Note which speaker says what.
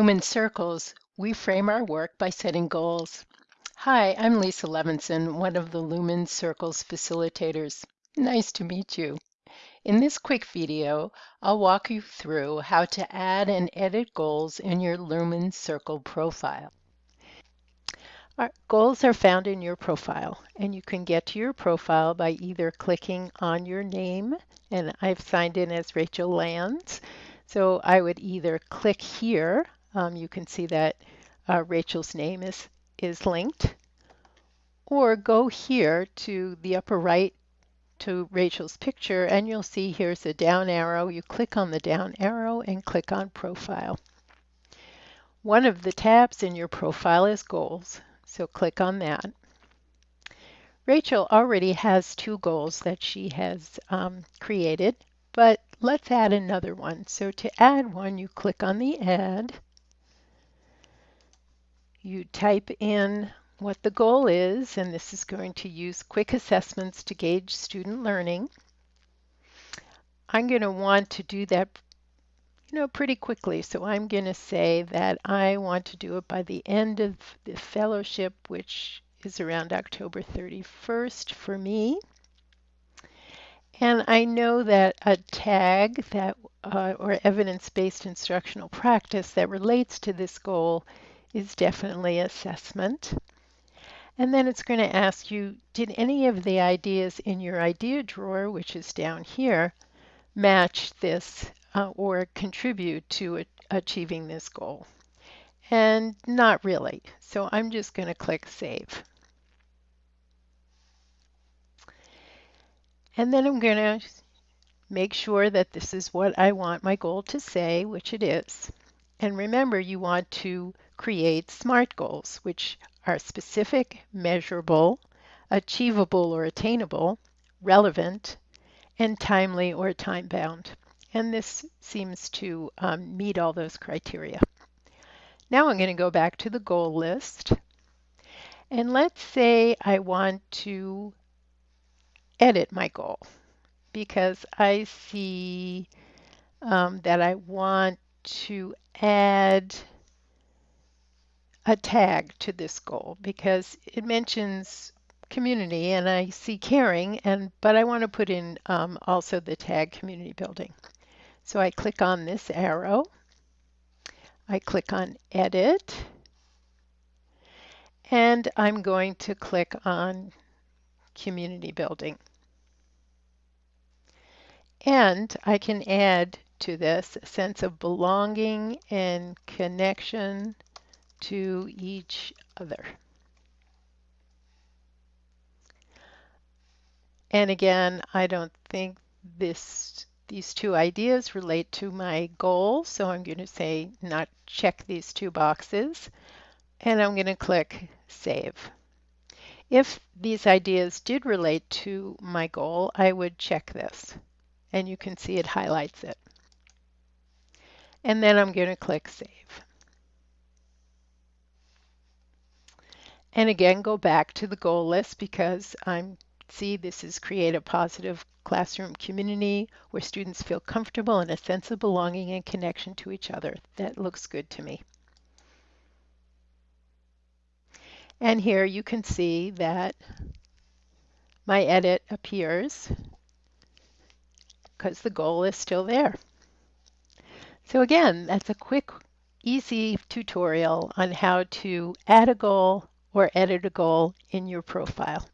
Speaker 1: Lumen Circles, we frame our work by setting goals. Hi, I'm Lisa Levinson, one of the Lumen Circles facilitators. Nice to meet you. In this quick video, I'll walk you through how to add and edit goals in your Lumen Circle profile. Our goals are found in your profile, and you can get to your profile by either clicking on your name, and I've signed in as Rachel Lands, so I would either click here, um, you can see that uh, Rachel's name is, is linked, or go here to the upper right to Rachel's picture and you'll see here's a down arrow. You click on the down arrow and click on profile. One of the tabs in your profile is goals, so click on that. Rachel already has two goals that she has um, created, but let's add another one. So to add one, you click on the add. You type in what the goal is, and this is going to use quick assessments to gauge student learning. I'm going to want to do that you know, pretty quickly. So I'm going to say that I want to do it by the end of the fellowship, which is around October 31st for me. And I know that a tag that uh, or evidence-based instructional practice that relates to this goal is definitely assessment. And then it's going to ask you, did any of the ideas in your idea drawer, which is down here, match this uh, or contribute to achieving this goal? And not really. So I'm just going to click Save. And then I'm going to make sure that this is what I want my goal to say, which it is. And remember, you want to create SMART goals, which are specific, measurable, achievable or attainable, relevant, and timely or time-bound. And this seems to um, meet all those criteria. Now I'm going to go back to the goal list. And let's say I want to edit my goal because I see um, that I want to add a tag to this goal because it mentions community and I see caring and but I want to put in um, also the tag community building. So I click on this arrow. I click on edit and I'm going to click on community building. And I can add to this a sense of belonging and connection to each other. And again, I don't think this these two ideas relate to my goal, so I'm going to say not check these two boxes, and I'm going to click Save. If these ideas did relate to my goal, I would check this and you can see it highlights it. And then I'm going to click Save. And again, go back to the goal list because I'm see this is create a positive classroom community where students feel comfortable and a sense of belonging and connection to each other. That looks good to me. And here you can see that my edit appears because the goal is still there. So again, that's a quick, easy tutorial on how to add a goal or edit a goal in your profile.